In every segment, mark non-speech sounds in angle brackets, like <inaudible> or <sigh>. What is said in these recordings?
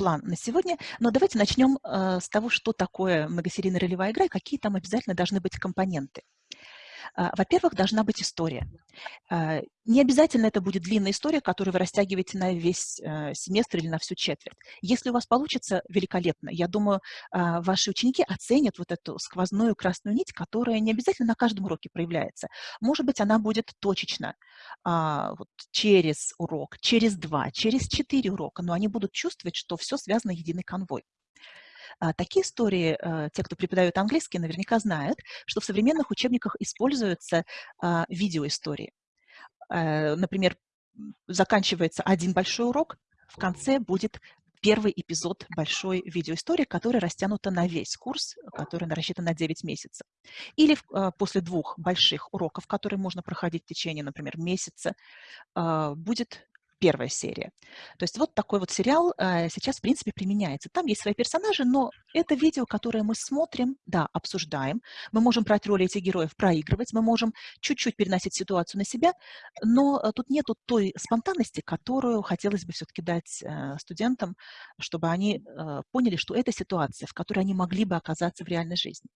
план на сегодня, но давайте начнем э, с того, что такое многосерийная ролевая игра и какие там обязательно должны быть компоненты. А, во-первых, должна быть история. А, не обязательно это будет длинная история, которую вы растягиваете на весь э, семестр или на всю четверть. Если у вас получится, великолепно. Я думаю, а, ваши ученики оценят вот эту сквозную красную нить, которая не обязательно на каждом уроке проявляется. Может быть, она будет точечно вот, через урок, через два, через четыре урока, но они будут чувствовать, что все связано единый конвой. А, такие истории, э, те, кто преподает английский, наверняка знают, что в современных учебниках используются а, видеоистории. Э, например, заканчивается один большой урок, в конце будет первый эпизод большой видеоистории, которая растянута на весь курс, который рассчитан на 9 месяцев. Или э, после двух больших уроков, которые можно проходить в течение, например, месяца, будет первая серия. То есть вот такой вот сериал э, сейчас, в принципе, применяется. Там есть свои персонажи, но это видео, которое мы смотрим, да, обсуждаем. Мы можем брать роли этих героев, проигрывать, мы можем чуть-чуть переносить ситуацию на себя, но э, тут нету той спонтанности, которую хотелось бы все-таки дать э, студентам, чтобы они поняли, что это ситуация, в которой они могли бы оказаться в реальной жизни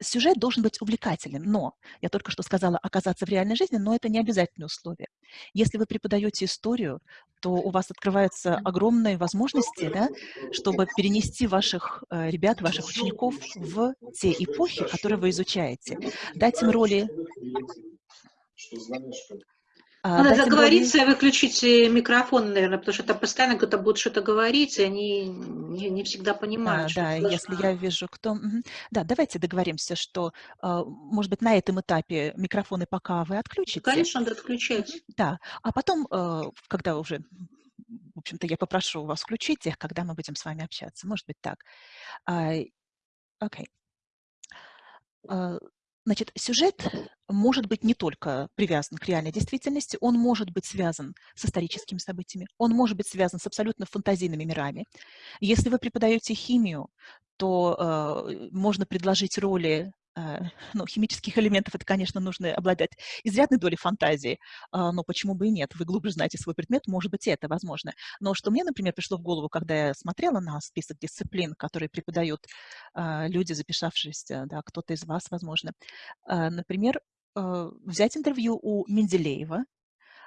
сюжет должен быть увлекательным, но, я только что сказала, оказаться в реальной жизни, но это не обязательное условие. Если вы преподаете историю, то у вас открываются огромные возможности, да, чтобы перенести ваших э, ребят, ваших учеников в те эпохи, которые вы изучаете. Дать им роли а, Надо договориться и выключить микрофон, наверное, потому что там постоянно кто-то будет что-то говорить, и они не, не всегда понимают. А, да, если я вижу, кто... Да, давайте договоримся, что, а, может быть, на этом этапе микрофоны пока вы отключите. Конечно, надо отключать. Да, а потом, э, когда уже в общем-то, я попрошу вас включить их, когда мы будем с вами общаться. Может быть, так. Окей. Okay. Значит, сюжет может быть не только привязан к реальной действительности, он может быть связан с историческими событиями, он может быть связан с абсолютно фантазийными мирами. Если вы преподаете химию, то э, можно предложить роли <laughs> ну, химических элементов, это, конечно, нужно обладать изрядной долей фантазии, а, но почему бы и нет? Вы глубже знаете свой предмет, может быть, и это возможно. Но что мне, например, пришло в голову, когда я смотрела на список дисциплин, которые преподают а, люди, записавшиеся, да, кто-то из вас, возможно, а, например, взять интервью у Менделеева,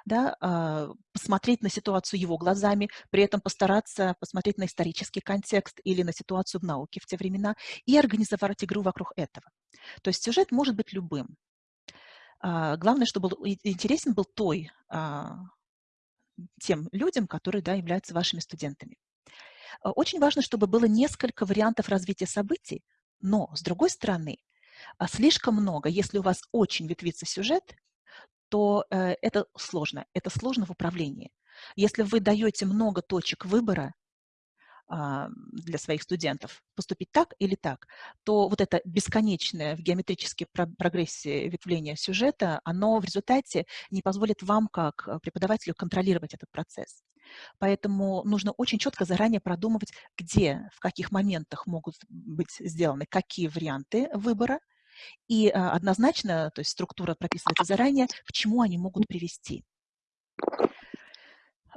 да, а, посмотреть на ситуацию его глазами, при этом постараться посмотреть на исторический контекст или на ситуацию в науке в те времена и организовать игру вокруг этого. То есть сюжет может быть любым. А, главное, чтобы интересен был той, а, тем людям, которые да, являются вашими студентами. Очень важно, чтобы было несколько вариантов развития событий, но, с другой стороны, слишком много, если у вас очень ветвится сюжет, то э, это сложно, это сложно в управлении. Если вы даете много точек выбора э, для своих студентов, поступить так или так, то вот это бесконечное в геометрической прогрессии ветвление сюжета, оно в результате не позволит вам, как э, преподавателю, контролировать этот процесс. Поэтому нужно очень четко заранее продумывать, где, в каких моментах могут быть сделаны какие варианты выбора, и а, однозначно, то есть структура прописывается заранее, к чему они могут привести.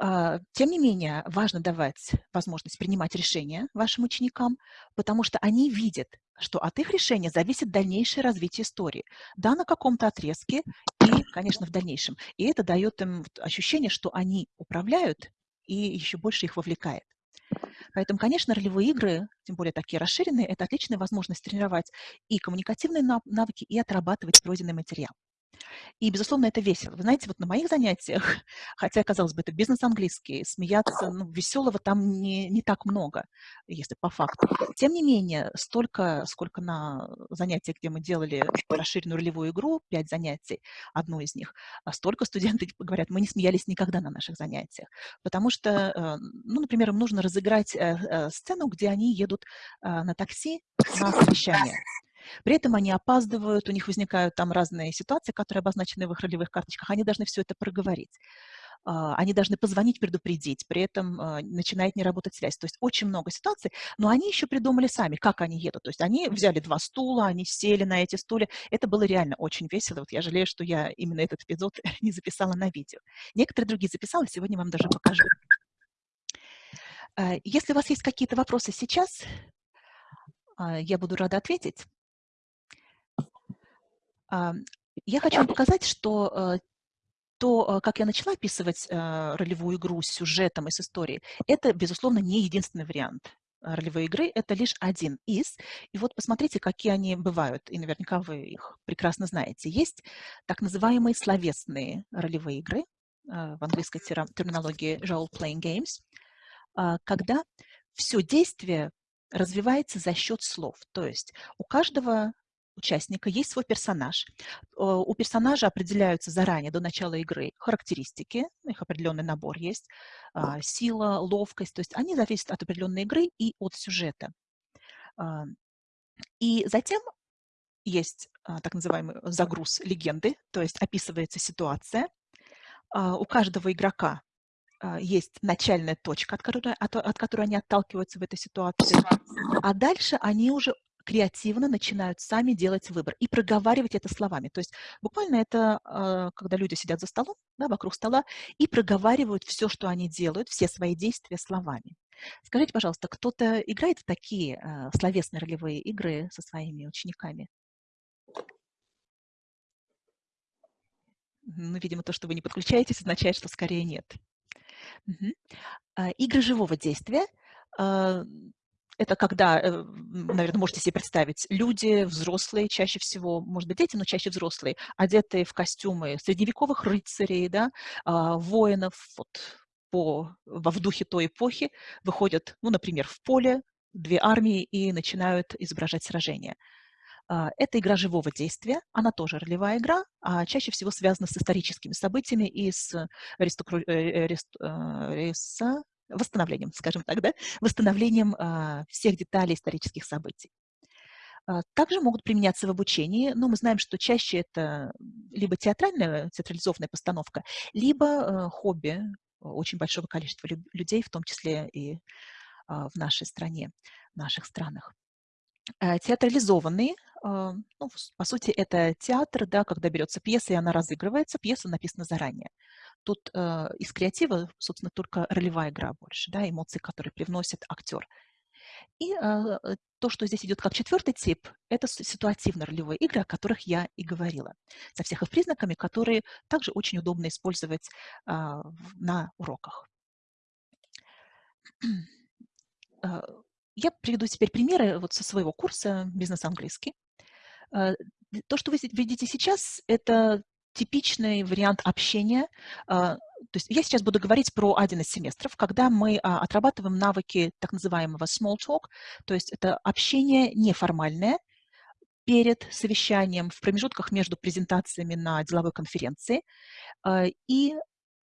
А, тем не менее, важно давать возможность принимать решения вашим ученикам, потому что они видят, что от их решения зависит дальнейшее развитие истории. Да, на каком-то отрезке и, конечно, в дальнейшем. И это дает им ощущение, что они управляют и еще больше их вовлекает. Поэтому, конечно, ролевые игры, тем более такие расширенные, это отличная возможность тренировать и коммуникативные навыки, и отрабатывать пройденный материал. И, безусловно, это весело. Вы знаете, вот на моих занятиях, <laughs> хотя, казалось бы, это бизнес-английский, смеяться, ну, веселого там не, не так много, если по факту. Тем не менее, столько, сколько на занятиях, где мы делали расширенную ролевую игру, пять занятий, одно из них, а столько студенты <laughs> говорят, мы не смеялись никогда на наших занятиях. Потому что, э, ну, например, им нужно разыграть э, э, сцену, где они едут на такси на совещание. При этом они опаздывают, у них возникают там разные ситуации, которые обозначены в их ролевых карточках, они должны все это проговорить. А, они должны позвонить, предупредить, при этом а, начинает не работать связь. То есть очень много ситуаций, но они еще придумали сами, как они едут. То есть они взяли два стула, они сели на эти стулья. Это было реально очень весело. Вот я жалею, что я именно этот эпизод <laughs> не записала на видео. Некоторые другие записала, сегодня вам даже покажу. Если у вас есть какие-то вопросы сейчас, я буду рада ответить. Я хочу вам показать, что то, как я начала описывать ролевую игру с сюжетом и с историей, это, безусловно, не единственный вариант ролевой игры, это лишь один из. И вот посмотрите, какие они бывают, и наверняка вы их прекрасно знаете. Есть так называемые словесные ролевые игры, в английской терминологии role-playing games, когда все действие развивается за счет слов. То есть у каждого участника есть свой персонаж. У персонажа определяются заранее, до начала игры, характеристики, их определенный набор есть, а, сила, ловкость, то есть они зависят от определенной игры и от сюжета. А, и затем есть а, так называемый загруз легенды, то есть описывается ситуация. У каждого игрока есть начальная точка, от которой, от, от которой они отталкиваются в этой ситуации, а дальше они уже креативно начинают сами делать выбор и проговаривать это словами. То есть буквально это, а, когда люди сидят за столом, да, вокруг стола, и проговаривают все, что они делают, все свои действия словами. Скажите, пожалуйста, кто-то играет в такие а, словесные ролевые игры со своими учениками? Ну, видимо, то, что вы не подключаетесь, означает, что скорее нет. Угу. Игры живого действия это когда, э, наверное, можете себе представить, люди, взрослые чаще всего, может быть, дети, но чаще взрослые, одетые в костюмы средневековых рыцарей, да, а, воинов, вот, по, во в духе той эпохи, выходят, ну, например, в поле, две армии и начинают изображать сражения. А, это игра живого действия, она тоже ролевая игра, а чаще всего связана с историческими событиями и с аристокр... Э, э, восстановлением, скажем так, да, восстановлением а, всех деталей исторических событий. А, также могут применяться в обучении, но мы знаем, что чаще это либо театральная, театрализованная постановка, либо а, хобби очень большого количества людей, в том числе и в нашей стране, в наших странах. Театрализованные, ну, по сути, это театр, да, когда берется пьеса, и она разыгрывается, пьеса написана заранее. Тут э, из креатива, собственно, только ролевая игра больше, да, эмоции, которые привносит актер. И э, то, что здесь идет как четвертый тип, это ситуативно-ролевые игры, о которых я и говорила, со всех их признаками, которые также очень удобно использовать э, на уроках. Э, <clears throat> я приведу теперь примеры вот со своего курса «Бизнес-английский». Э, то, что вы видите сейчас, это типичный вариант общения. А, то есть я сейчас буду говорить про один из семестров, когда мы а, отрабатываем навыки так называемого small talk, то есть это общение неформальное перед совещанием, в промежутках между презентациями на деловой конференции. А, и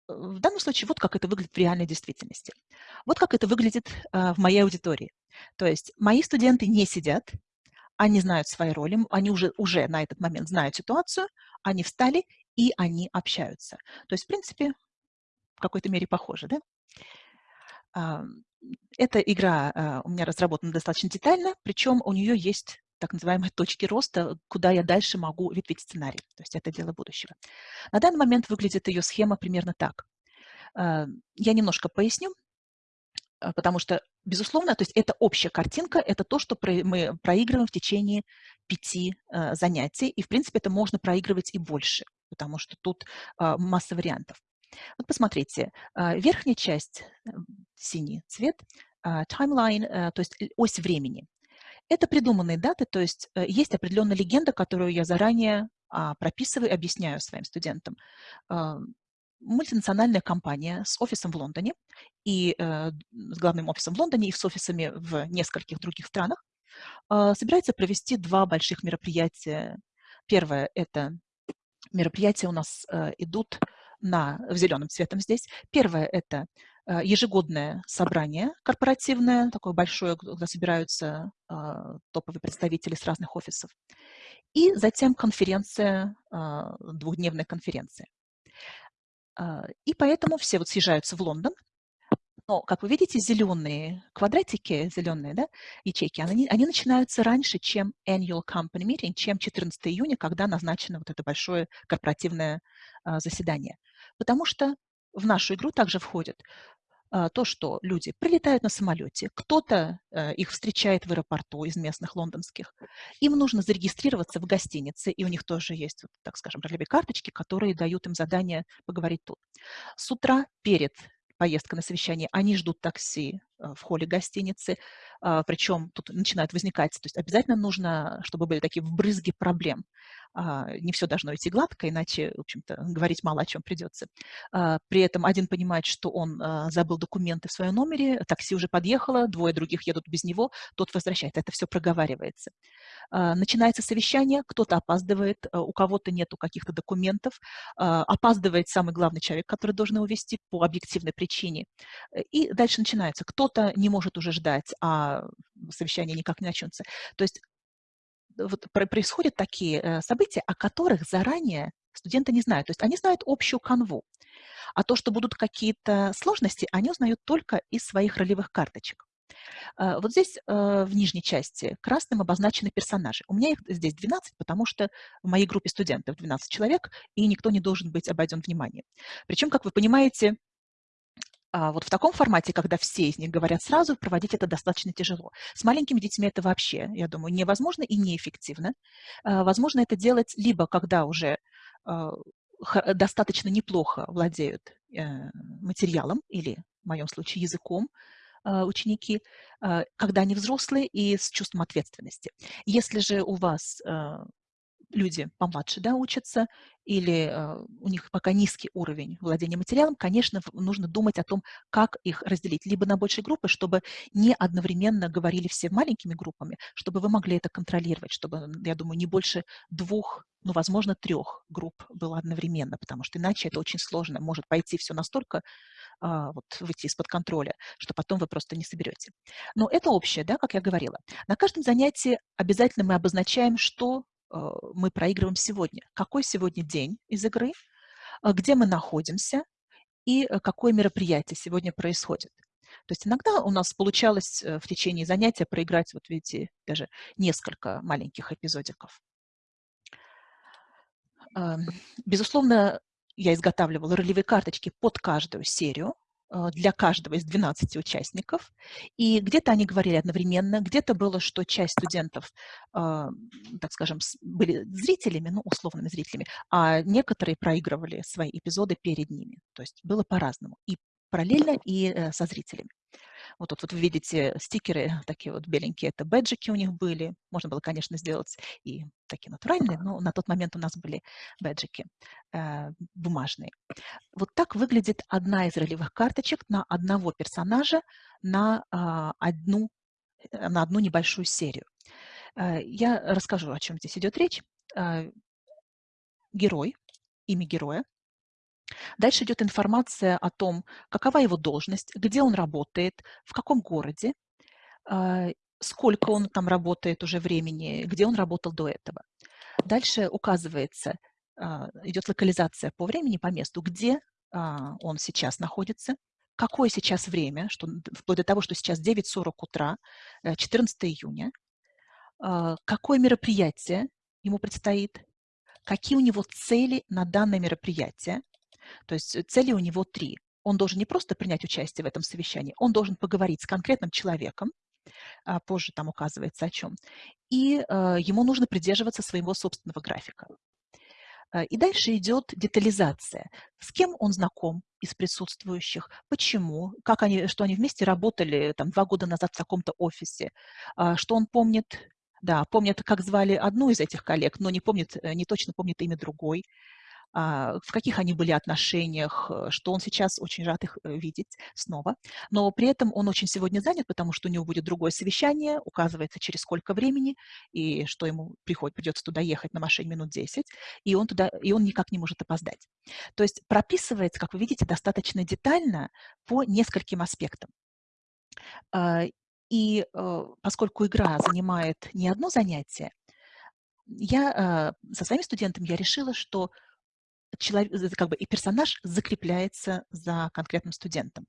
в данном случае вот как это выглядит в реальной действительности. Вот как это выглядит в моей аудитории. То есть мои студенты не сидят, они знают свои роли, они уже, уже на этот момент знают ситуацию, они встали и они общаются. То есть, в принципе, в какой-то мере похоже, да? А, эта игра а, у меня разработана достаточно детально, причем у нее есть так называемые точки роста, куда я дальше могу ветвить сценарий. То есть это дело будущего. На данный момент выглядит ее схема примерно так. А, я немножко поясню. Потому что, безусловно, то есть это общая картинка, это то, что мы проигрываем в течение пяти занятий, и, в принципе, это можно проигрывать и больше, потому что тут а, масса вариантов. Вот посмотрите, а, верхняя часть, э, синий цвет, timeline, э, то есть ось времени. Это придуманные даты, то есть есть определенная легенда, которую я заранее прописываю, объясняю своим студентам мультинациональная компания с офисом в Лондоне и э, с главным офисом в Лондоне и с офисами в нескольких других странах э, собирается провести два больших мероприятия. Первое – это мероприятия у нас э, идут на, в зеленым цветом здесь. Первое – это э, ежегодное собрание корпоративное, такое большое, куда собираются э, топовые представители с разных офисов. И затем конференция, э, двухдневная конференция. А, и поэтому все вот съезжаются в Лондон. Но, как вы видите, зеленые квадратики, зеленые да, ячейки, они, они начинаются раньше, чем annual company meeting, чем 14 июня, когда назначено вот это большое корпоративное а, заседание. Потому что в нашу игру также входят а, то, что люди прилетают на самолете, кто-то э, их встречает в аэропорту из местных лондонских, им нужно зарегистрироваться в гостинице, и у них тоже есть, так скажем, ролевые карточки, которые дают им задание поговорить тут. С утра перед поездкой на совещание, они ждут такси в холле гостиницы, а, причем тут начинают возникать, то есть обязательно нужно, чтобы были такие вбрызги проблем. А, не все должно идти гладко, иначе, в общем-то, говорить мало о чем придется. А, при этом один понимает, что он забыл документы в своем номере, такси уже подъехало, двое других едут без него, тот возвращает. Это все проговаривается. Начинается совещание, кто-то опаздывает, у кого-то нету каких-то документов, опаздывает самый главный человек, который должен его вести по объективной причине. И дальше начинается. Кто-то не может уже ждать, а совещание никак не начнется. То есть вот происходят такие э, события, о которых заранее студенты не знают. То есть они знают общую канву. А то, что будут какие-то сложности, они узнают только из своих ролевых карточек. Э, вот здесь э, в нижней части красным обозначены персонажи. У меня их здесь 12, потому что в моей группе студентов 12 человек, и никто не должен быть обойден вниманием. Причем, как вы понимаете, вот в таком формате, когда все из них говорят сразу, проводить это достаточно тяжело. С маленькими детьми это вообще, я думаю, невозможно и неэффективно. А, возможно это делать либо когда уже а, достаточно неплохо владеют э, материалом или, в моем случае, языком, ученики, когда они взрослые и с чувством ответственности. Если же у вас люди помладше да, учатся, или э, у них пока низкий уровень владения материалом, конечно, нужно думать о том, как их разделить. Либо на большие группы, чтобы не одновременно говорили все маленькими группами, чтобы вы могли это контролировать, чтобы, я думаю, не больше двух, ну, возможно, трех групп было одновременно, потому что иначе это очень сложно. Может пойти все настолько, а, вот, выйти из-под контроля, что потом вы просто не соберете. Но это общее, да, как я говорила. На каждом занятии обязательно мы обозначаем, что мы проигрываем сегодня. Какой сегодня день из игры, э, где мы находимся и э, какое мероприятие сегодня происходит. То есть иногда у нас получалось в течение занятия проиграть, вот видите, даже несколько маленьких эпизодиков. Эм, безусловно, я изготавливала ролевые карточки под каждую серию, для каждого из 12 участников. И где-то они говорили одновременно, где-то было, что часть студентов, а, так скажем, были зрителями, ну, условными зрителями, а некоторые проигрывали свои эпизоды перед ними. То есть было по-разному. И параллельно, и э, со зрителями. Вот тут вот вы видите стикеры такие вот беленькие, это бэджики у них были. Можно было, конечно, сделать и такие натуральные, но на тот момент у нас были бэджики э, бумажные. Вот так выглядит одна из ролевых карточек на одного персонажа на, э, одну, э, на одну небольшую серию. Э, я расскажу, о чем здесь идет речь. Э, герой, имя героя, Дальше идет информация о том, какова его должность, где он работает, в каком городе, а, сколько он там работает уже времени, где он работал до этого. Дальше указывается, а, идет локализация по времени, по месту, где а, он сейчас находится, какое сейчас время, что, вплоть до того, что сейчас 9.40 утра, 14 э, июня, какое мероприятие ему предстоит, какие у него цели на данное мероприятие, то есть э, цели у него три. Он должен не просто принять участие в этом совещании, он должен поговорить с конкретным человеком, а, позже там указывается о чем, и э, ему нужно придерживаться своего собственного графика. Э, и дальше идет детализация. С кем он знаком из присутствующих, почему, как они, что они вместе работали там, два года назад в таком-то офисе, а, что он помнит, да, помнит, как звали одну из этих коллег, но не помнит, не точно помнит имя другой. А, в каких они были отношениях, э, что он сейчас очень рад их э, видеть снова. Но при этом он очень сегодня занят, потому что у него будет другое совещание, указывается через сколько времени, и что ему приходит, придется туда ехать на машине минут 10, и он, туда, и он никак не может опоздать. То есть прописывается, как вы видите, достаточно детально по нескольким аспектам. А, и э, поскольку игра занимает не одно занятие, я со своими студентами я решила, что человек, как бы и персонаж закрепляется за конкретным студентом.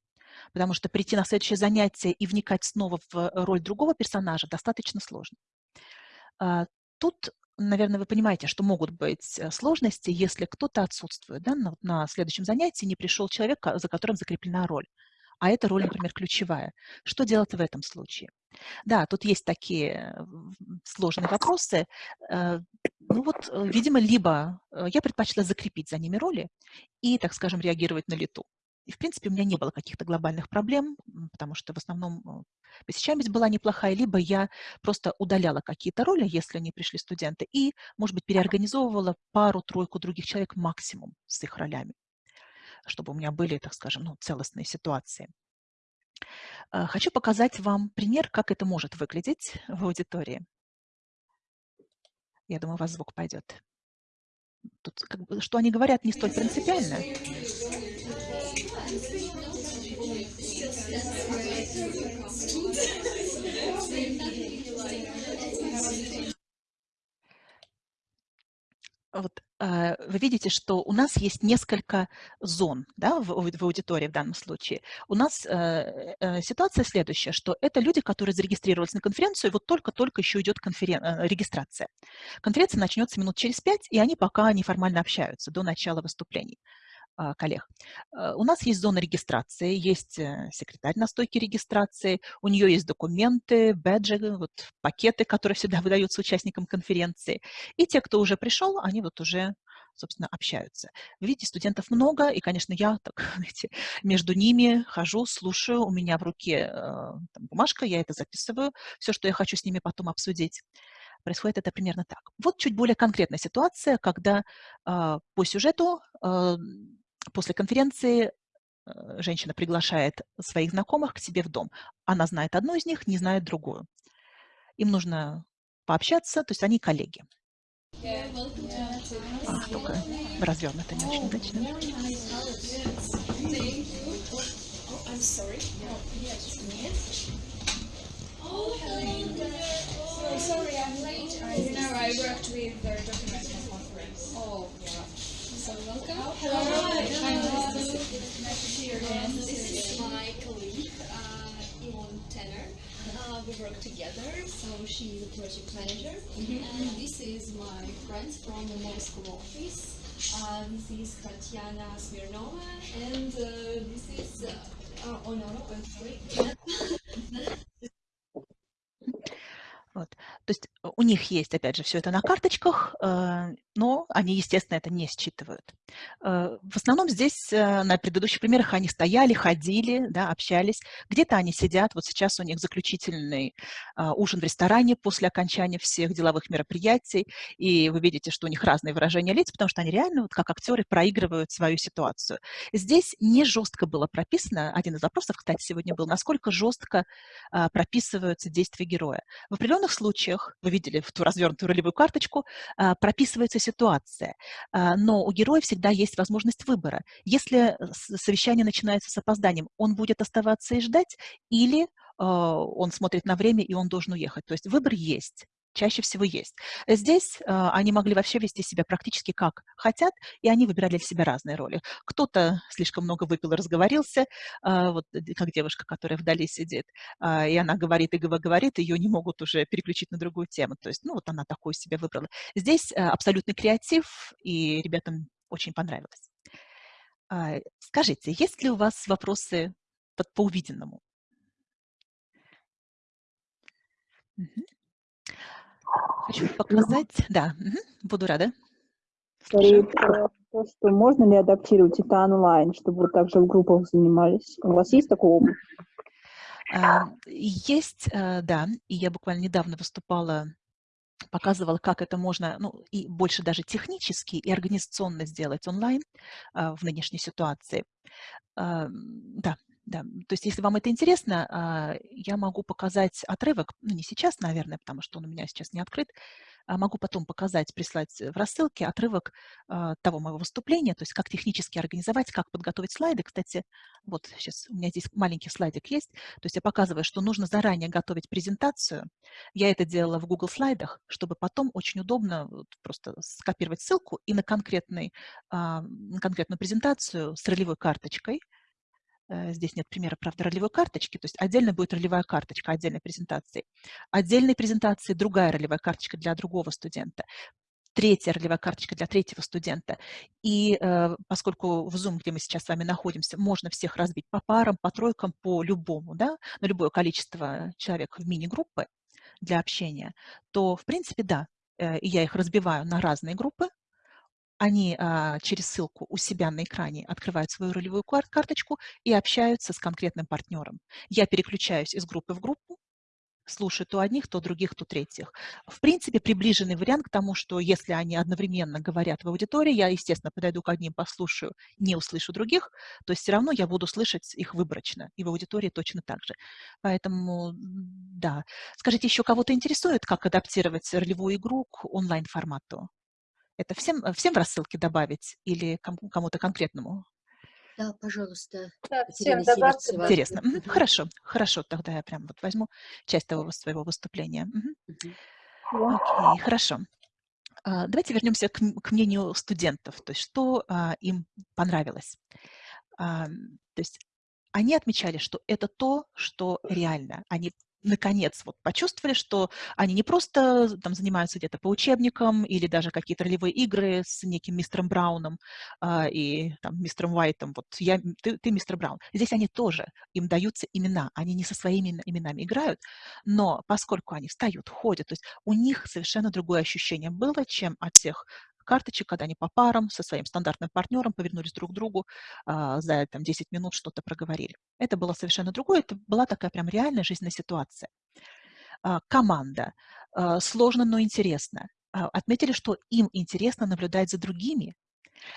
Потому что прийти на следующее занятие и вникать снова в роль другого персонажа достаточно сложно. А, тут, наверное, вы понимаете, что могут быть э, сложности, если кто-то отсутствует. Да? На, на следующем занятии не пришел человек, за которым закреплена роль. А эта роль, например, ключевая. Что делать в этом случае? Да, тут есть такие сложные вопросы. Э, ну вот, э, видимо, либо э, я предпочла закрепить за ними роли и, так скажем, реагировать на лету. И, в принципе, у меня не было каких-то глобальных проблем, потому что в основном посещаемость была неплохая, либо я просто удаляла какие-то роли, если не пришли студенты, и, может быть, переорганизовывала пару-тройку других человек максимум с их ролями, чтобы у меня были, так скажем, ну, целостные ситуации. Э, хочу показать вам пример, как это может выглядеть в аудитории. Я думаю, у вас звук пойдет. Тут, как бы, что они говорят, не столь принципиально. Вот вы видите, что у нас есть несколько зон да, в, в аудитории в данном случае. У нас э, э, ситуация следующая, что это люди, которые зарегистрировались на конференцию, и вот только-только еще идет конферен... Э, регистрация. Конференция начнется минут через пять, и они пока неформально общаются до начала выступлений. А, коллег. Э, у нас есть зона регистрации, есть э, секретарь на стойке регистрации, у нее есть документы, бэджи, вот, пакеты, которые всегда <laughs> выдаются участникам конференции. И те, кто уже пришел, они вот уже собственно, общаются. Видите, студентов много, и, конечно, я так, <laughs> знаете, между ними хожу, слушаю, у меня в руке э, там, бумажка, я это записываю, все, что я хочу с ними потом обсудить. Происходит это примерно так. Вот чуть более конкретная ситуация, когда э, по сюжету э, После конференции э, женщина приглашает своих знакомых к себе в дом. Она знает одну из них, не знает другую. Им нужно пообщаться, то есть они коллеги. А, только развернуто не очень удачно. sorry, I'm late. I, you know, I worked with the document conference. Oh, yeah. So welcome. Hello. Hi. Nice to see you again. This is my colleague, uh, Yvonne Tanner. Uh, we work together, so she's a project manager. Mm -hmm. And this is my friend from the Moscow office. Uh, this is Tatiana Smirnova, and uh, this is, uh, oh no, I'm sorry. Вот. То есть э, у них есть, опять же, все это на карточках, э, но они, естественно, это не считывают. Э, в основном здесь на предыдущих примерах они стояли, ходили, да, общались. Где-то они сидят, вот сейчас у них заключительный ужин в ресторане после окончания всех деловых мероприятий, и вы видите, что у них разные выражения лиц, потому что они реально, вот как актеры, проигрывают свою ситуацию. Здесь не жестко было прописано, один из вопросов, кстати, сегодня был, насколько жестко прописываются действия героя. В определенных случаях, вы видели в ту развернутую ролевую карточку, а, прописывается ситуация, а, но у героя всегда есть возможность выбора. Если совещание начинается с опозданием, он будет оставаться и ждать, или а, он смотрит на время, и он должен уехать. То есть выбор есть чаще всего есть. Здесь э, они могли вообще вести себя практически как хотят, и они выбирали для себя разные роли. Кто-то слишком много выпил и разговорился, э, вот как девушка, которая вдали сидит, э, и она говорит и говорит, ее не могут уже переключить на другую тему. То есть, ну вот она такую себе выбрала. Здесь э, абсолютный креатив, и ребятам очень понравилось. Э, скажите, есть ли у вас вопросы по, по увиденному? Угу. Хочу показать. Да, буду рада. Скорее то, что можно ли адаптировать это онлайн, чтобы вы также в группах занимались. У вас есть такой опыт? А, есть, а, да, и я буквально недавно выступала показывала, как это можно, ну, и больше даже технически и организационно сделать онлайн а, в нынешней ситуации. Да, да, то есть если вам это интересно, а, я могу показать отрывок, ну не сейчас, наверное, потому что он у меня сейчас не открыт, а могу потом показать, прислать в рассылке отрывок а, того моего выступления, то есть как технически организовать, как подготовить слайды. Кстати, вот сейчас у меня здесь маленький слайдик есть, то есть я показываю, что нужно заранее готовить презентацию. Я это делала в Google слайдах, чтобы потом очень удобно просто скопировать ссылку и на, конкретный, на конкретную презентацию с ролевой карточкой – Э, здесь нет примера, правда, ролевой карточки, то есть отдельно будет ролевая карточка отдельной презентации. Отдельной презентации другая ролевая карточка для другого студента. третья ролевая карточка для третьего студента. И э, поскольку в Zoom, где мы сейчас с вами находимся, можно всех разбить по парам, по тройкам, по любому, да, на любое количество человек в мини-группы для общения, то, в принципе, да, э, я их разбиваю на разные группы, они а, через ссылку у себя на экране открывают свою ролевую карточку и общаются с конкретным партнером. Я переключаюсь из группы в группу, слушаю то одних, то других, то третьих. В принципе, приближенный вариант к тому, что если они одновременно говорят в аудитории, я, естественно, подойду к одним, послушаю, не услышу других, то есть все равно я буду слышать их выборочно, и в аудитории точно так же. Поэтому, да. Скажите, еще кого-то интересует, как адаптировать ролевую игру к онлайн-формату? Это всем, всем в рассылке добавить или кому-то конкретному? Да, пожалуйста. Да, всем добавьте. Интересно. Угу. Хорошо, хорошо, тогда я прям вот возьму часть того своего выступления. Угу. Угу. Окей, хорошо. А, давайте вернемся к, к мнению студентов, то есть что а, им понравилось. А, то есть они отмечали, что это то, что реально. Они наконец вот почувствовали, что они не просто там занимаются где-то по учебникам или даже какие-то ролевые игры с неким мистером Брауном а, и там мистером Уайтом, вот я, ты, ты мистер Браун. Здесь они тоже, им даются имена, они не со своими именами играют, но поскольку они встают, ходят, то есть у них совершенно другое ощущение было, чем от тех карточек, когда они по парам со своим стандартным партнером повернулись друг к другу, а, за там, 10 минут что-то проговорили. Это было совершенно другое, это была такая прям реальная жизненная ситуация. А, команда. А, сложно, но интересно. Отметили, что им интересно наблюдать за другими,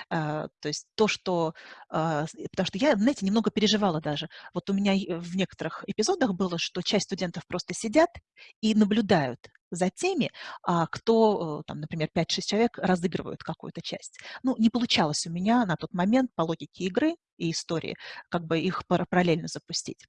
то есть то, что... А, потому что я, знаете, немного переживала даже. Вот у меня в некоторых эпизодах было, что часть студентов просто сидят и наблюдают за теми, а, кто, там, например, 5-6 человек разыгрывают какую-то часть. Ну, не получалось у меня на тот момент по логике игры и истории как бы их параллельно запустить.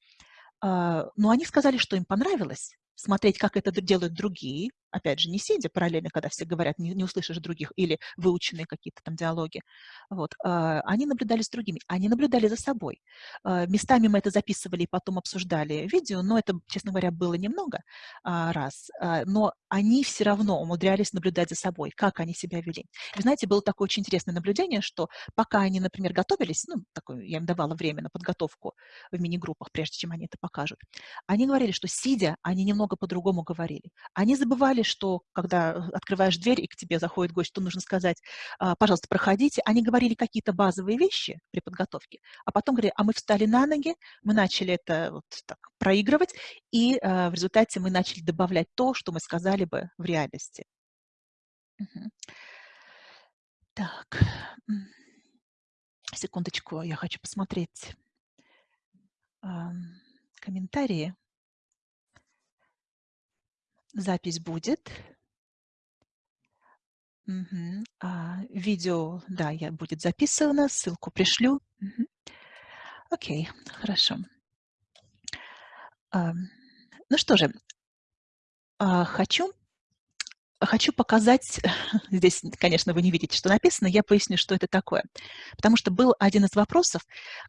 Но они сказали, что им понравилось, смотреть, как это делают другие, опять же, не сидя параллельно, когда все говорят, не, не услышишь других, или выученные какие-то там диалоги, вот, э, они наблюдали с другими, они наблюдали за собой. Э, местами мы это записывали и потом обсуждали видео, но это, честно говоря, было немного э, раз, но они все равно умудрялись наблюдать за собой, как они себя вели. И, знаете, было такое очень интересное наблюдение, что пока они, например, готовились, ну, такое, я им давала время на подготовку в мини-группах, прежде чем они это покажут, они говорили, что сидя, они немного по-другому говорили. Они забывали сказали, что когда э, открываешь дверь и к тебе заходит гость, то нужно сказать, «А, пожалуйста, проходите. Они говорили какие-то базовые вещи при подготовке, а потом говорили, а мы встали на ноги, мы начали это вот так проигрывать, и э, в результате мы начали добавлять то, что мы сказали бы в реальности. Угу. Так, секундочку, я хочу посмотреть комментарии. Запись будет. Мгм. А, видео, да, я будет записано, ссылку пришлю. Мгм. Окей, хорошо. А, ну что же, а, хочу, хочу показать, <laughs> здесь, конечно, вы не видите, что написано, я поясню, что это такое. Потому что был один из вопросов,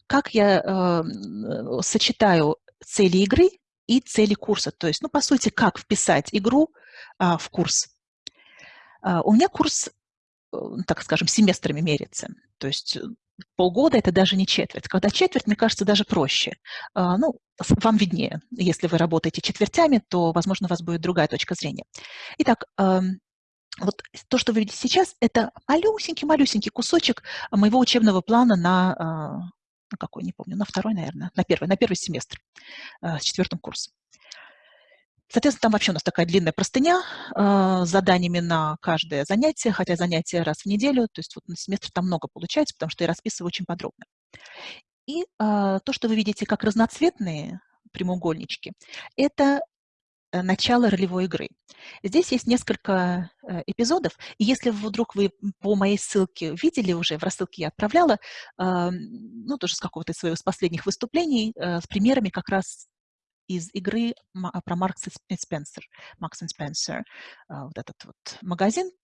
как я э, сочетаю цели игры и цели курса. То есть, ну, по сути, как вписать игру а, в курс. А, у меня курс, э, так скажем, семестрами мерится. То есть э, полгода – это даже не четверть. Когда четверть, мне кажется, даже проще. А, ну, вам виднее. Если вы работаете четвертями, то, возможно, у вас будет другая точка зрения. Итак, вот то, что вы видите сейчас, это малюсенький-малюсенький кусочек моего учебного плана на а, на какой, не помню, на второй, наверное, на первый, на первый семестр э, с четвертым курсом. Соответственно, там вообще у нас такая длинная простыня э, с заданиями на каждое занятие, хотя занятие раз в неделю, то есть вот на семестр там много получается, потому что я расписываю очень подробно. И э, то, что вы видите как разноцветные прямоугольнички, это начало ролевой игры. Здесь есть несколько э, эпизодов, и если вдруг вы по моей ссылке видели уже, в рассылке я отправляла, ну, тоже с какого-то своего из последних выступлений, э, с примерами как раз из игры про Маркс и Спенсер, Маркс и Спенсер, вот этот вот магазин, а,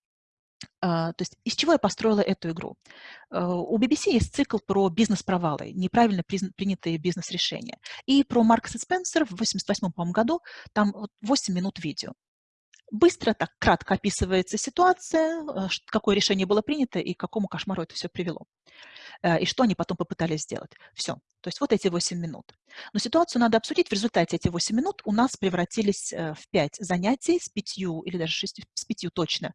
то есть из чего я построила эту игру? А, у BBC есть цикл про бизнес-провалы, неправильно принятые бизнес-решения. И про Маркса и Спенсер в 1988 году там 8 минут видео. Быстро, так кратко описывается ситуация, э, какое решение было принято и к какому кошмару это все привело. Э, и что они потом попытались сделать. Все. То есть вот эти 8 минут. Но ситуацию надо обсудить. В результате эти 8 минут у нас превратились э, в 5 занятий с 5 или даже 6, с 5 точно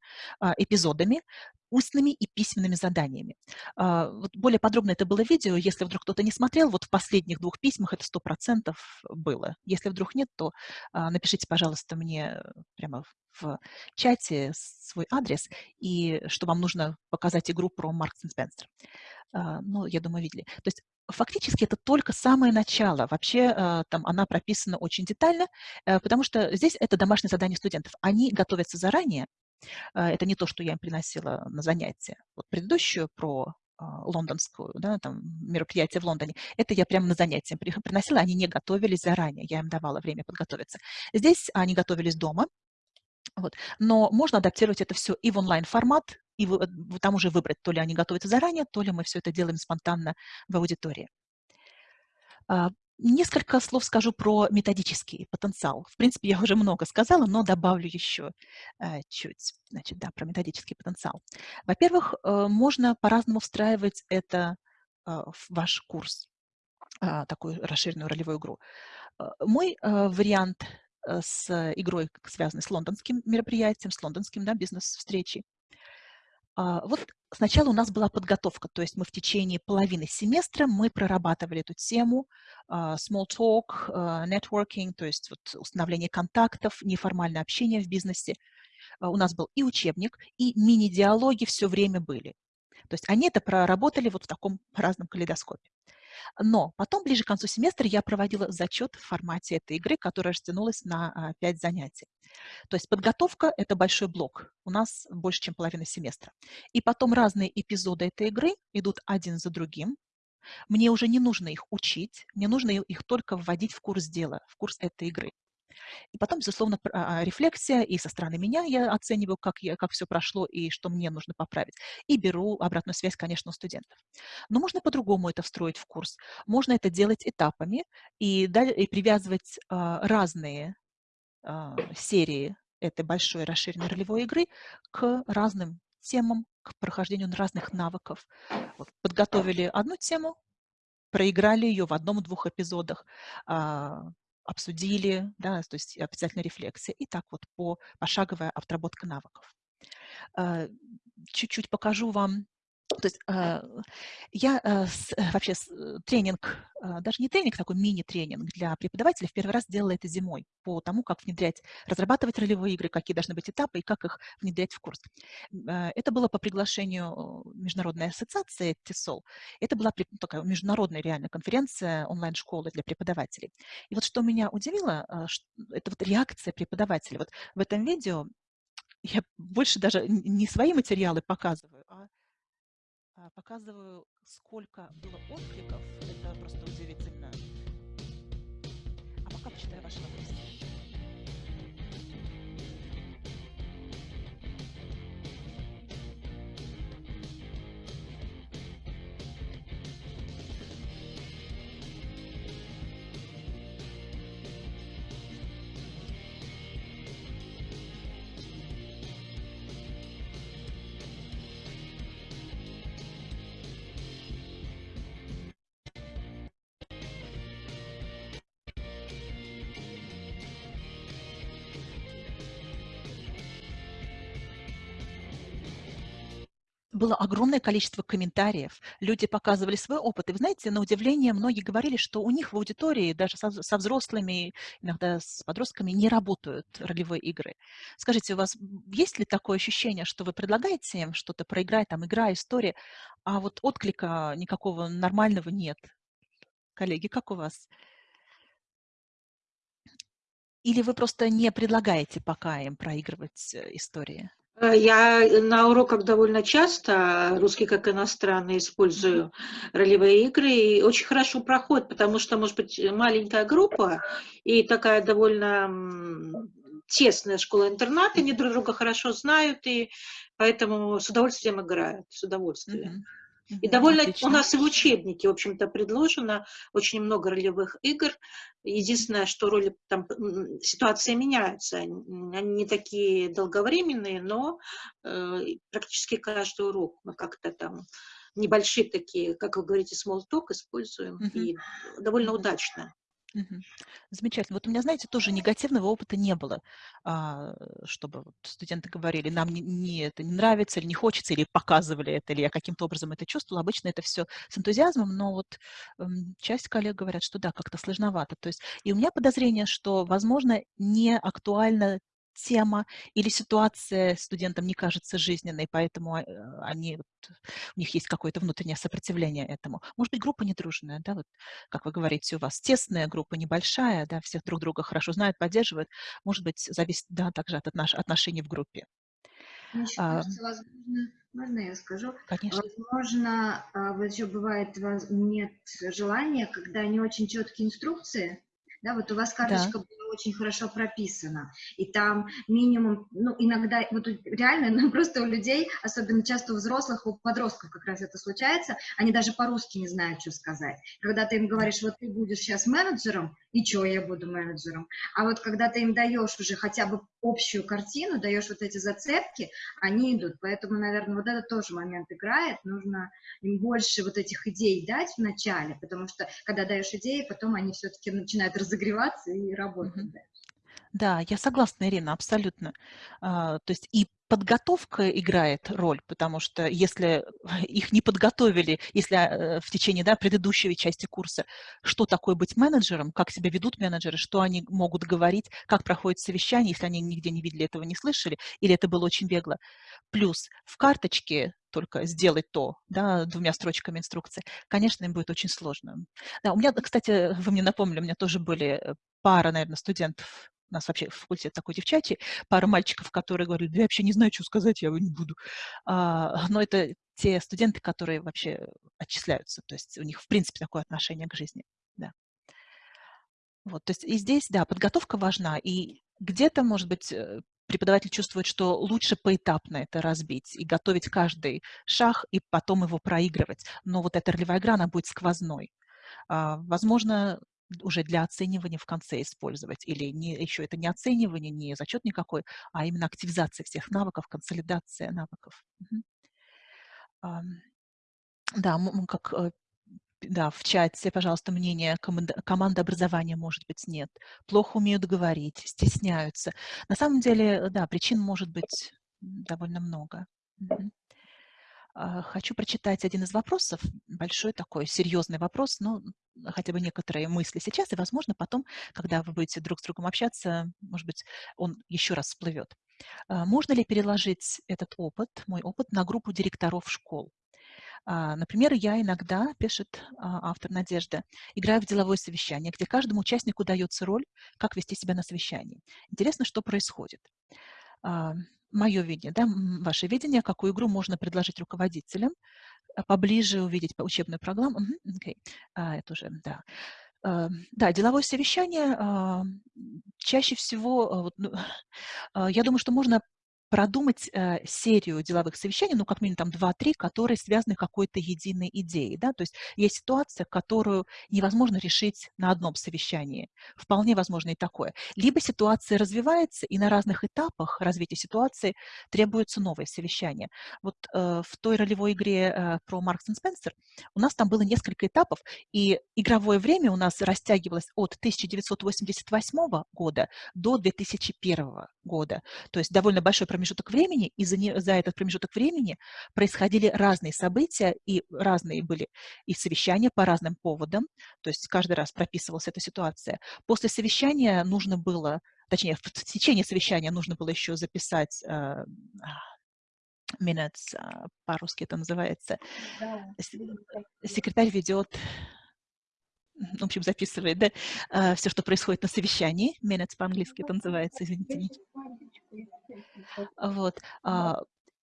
эпизодами, устными и письменными заданиями. А, вот более подробно это было видео. Если вдруг кто-то не смотрел, вот в последних двух письмах это 100% было. Если вдруг нет, то а, напишите, пожалуйста, мне прямо в чате свой адрес, и что вам нужно показать игру про Маркс и Спенсер. Ну, я думаю, видели. То есть фактически это только самое начало. Вообще там она прописана очень детально, э, потому что здесь это домашнее задание студентов. Они готовятся заранее, а, это не то, что я им приносила на занятия. Вот предыдущую про а, лондонскую, да, там, мероприятие в Лондоне, это я прямо на занятия приносила, они не готовились заранее, я им давала время подготовиться. Здесь они готовились дома, вот. Но можно адаптировать это все и в онлайн-формат, и вы, там уже выбрать, то ли они готовятся заранее, то ли мы все это делаем спонтанно в аудитории. А, Несколько слов скажу про методический потенциал. В принципе, я уже много сказала, но добавлю еще э, чуть. Значит, да, про методический потенциал. Во-первых, э, можно по-разному встраивать это э, в ваш курс, э, такую расширенную ролевую игру. Мой вариант с игрой, связанный с лондонским мероприятием, с лондонским да, бизнес-встречей, а, вот сначала у нас была подготовка, то есть мы в течение половины семестра мы прорабатывали эту тему а, small talk, а, networking, то есть вот установление контактов, неформальное общение в бизнесе. У нас был и учебник, и мини-диалоги все время были. То есть они это проработали вот в таком разном калейдоскопе. Но потом, ближе к концу семестра, я проводила зачет в формате этой игры, которая растянулась на 5 занятий. То есть подготовка – это большой блок. У нас больше, чем половина семестра. И потом разные эпизоды этой игры идут один за другим. Мне уже не нужно их учить, мне нужно их только вводить в курс дела, в курс этой игры. И потом, безусловно, а, рефлексия, и со стороны меня я оцениваю, как, я, как все прошло и что мне нужно поправить. И беру обратную связь, конечно, у студентов. Но можно по-другому это встроить в курс. Можно это делать этапами и, и привязывать а, разные а, серии этой большой расширенной ролевой игры к разным темам, к прохождению разных навыков. Вот, подготовили одну тему, проиграли ее в одном-двух эпизодах, обсудили, да, то есть обязательно рефлексия, и так вот по пошаговая отработка навыков. Э, чуть-чуть покажу вам то есть э, я э, вообще тренинг, даже не тренинг, такой мини-тренинг для преподавателей в первый раз делала это зимой по тому, как внедрять, разрабатывать ролевые игры, какие должны быть этапы и как их внедрять в курс. Это было по приглашению Международной ассоциации TESOL. Это была такая международная реальная конференция онлайн-школы для преподавателей. И вот что меня удивило, это вот реакция преподавателей. Вот в этом видео я больше даже не свои материалы показываю, а а, показываю, сколько было откликов. Это просто удивительно. А пока почитаю ваши вопросы. Было огромное количество комментариев, люди показывали свой опыт. И вы знаете, на удивление, многие говорили, что у них в аудитории, даже со, со взрослыми, иногда с подростками, не работают ролевые игры. Скажите, у вас есть ли такое ощущение, что вы предлагаете им что-то проиграть, там, игра, история, а вот отклика никакого нормального нет? Коллеги, как у вас? Или вы просто не предлагаете пока им проигрывать э, истории? Э, я на уроках довольно часто, русский как иностранный, использую ролевые игры, и очень хорошо проходит, потому что, может быть, маленькая группа и такая довольно тесная школа-интернат, они друг друга хорошо знают, и поэтому с удовольствием играют, с удовольствием. И довольно, у Отлично. нас и в учебнике, в общем-то, предложено очень много ролевых игр. Единственное, что роли там, ситуации меняются. Они не такие долговременные, но э, практически каждый урок мы как-то там небольшие такие, как вы говорите, small talk используем. Мгм. И довольно удачно. Замечательно. Вот у меня, знаете, тоже негативного опыта не было, а, чтобы студенты говорили, нам не, не это не нравится или не хочется, или показывали это, или я каким-то образом это чувствовала. Обычно это все с энтузиазмом, но вот часть коллег говорят, что да, как-то сложновато. То есть, и у меня подозрение, что, возможно, не актуальна тема или ситуация студентам не кажется жизненной, поэтому э, они, вот, у них есть какое-то внутреннее сопротивление этому. Может быть, группа недружная, да, вот как вы говорите, у вас тесная группа, небольшая, да, всех друг друга хорошо знают, поддерживают, может быть, зависит, да, также от отнош- отношений в группе. Мне А, кажется, возможно, можно я скажу? конечно. Возможно, а, вот еще бывает, нет желания, когда не очень четкие инструкции, да, вот у вас Да. карточка была очень хорошо прописана, и там минимум, ну, иногда, вот реально, <laughs> ну, просто у людей, особенно часто у взрослых, у подростков как раз это случается, они даже по-русски не знают, что сказать. Когда ты им говоришь, вот ты будешь сейчас менеджером, и что я буду менеджером? А вот когда ты им даешь уже хотя бы общую картину, даешь вот эти зацепки, они идут. Поэтому, наверное, вот этот тоже момент играет. Нужно им больше вот этих идей дать в начале, потому что когда даешь идеи, потом они все-таки начинают <laughs> разогреваться и работать. Да, я согласна, Ирина, абсолютно. А, То есть и подготовка играет роль, потому что если <laughs> их не подготовили, если э, в течение да, предыдущей части курса, что такое быть менеджером, как себя ведут менеджеры, что они могут говорить, как проходит совещание, если они нигде не видели этого, не слышали, или это было очень бегло. Плюс в карточке только сделать то, да, двумя строчками инструкции, конечно, им будет очень сложно. Да, у меня, кстати, вы мне напомнили, у меня тоже были э, пара, наверное, студентов, у нас вообще факультет такой девчачий, пара мальчиков, которые говорили, я вообще не знаю, что сказать, я не буду. А, но это те студенты, которые вообще отчисляются, то есть у них, в принципе, такое отношение к жизни. Да. Вот, то есть и здесь, да, подготовка важна, и где-то, может быть, э, преподаватель чувствует, что лучше поэтапно это разбить и готовить каждый шаг, и потом его проигрывать. Но вот эта ролевая игра, она будет сквозной. А, Возможно, уже для оценивания в конце использовать. Или не, еще это не оценивание, не зачет никакой, а именно активизация всех навыков, консолидация навыков. Да, как э, да, в чате, пожалуйста, мнение команда, команда образования, может быть, нет. Плохо умеют говорить, стесняются. На самом деле, да, причин может быть довольно много. Мгм. А, Хочу прочитать один из вопросов, большой такой серьезный вопрос, но хотя бы некоторые мысли сейчас, и, возможно, потом, когда вы будете друг с другом общаться, может быть, он еще раз всплывет. А, Можно ли переложить этот опыт, мой опыт, на группу директоров школ? А, Например, я иногда, пишет автор Надежда, играю в деловое совещание, где каждому участнику дается роль, как вести себя на совещании. Интересно, что происходит. Мое видение, да, ваше видение, какую игру можно предложить руководителям, а, поближе увидеть по- учебную программу. Окей. А, Это уже, да. А, Да, деловое совещание а, чаще всего, вот, ну, <laughs> я думаю, что можно продумать э, серию деловых совещаний, ну, как минимум там 2-3, которые связаны какой-то единой идеей, да, то есть есть ситуация, которую невозможно решить на одном совещании, вполне возможно и такое. Либо ситуация развивается, и на разных этапах развития ситуации требуется новое совещание. Вот э, в той ролевой игре э, про Маркс и Спенсер у нас там было несколько этапов, и игровое время у нас растягивалось от 1988 года до 2001 года. То есть довольно большой промежуток времени, и за, не, за этот промежуток времени происходили разные события, и разные были и совещания по разным поводам, то есть каждый раз прописывалась эта ситуация. После совещания нужно было, точнее, в течение совещания нужно было еще записать э, minutes, а, по-русски это называется. Секретарь ведет <laughs> в общем, записывает, да, все, что происходит на совещании. Minutes по-английски это называется, извините. Вот. а,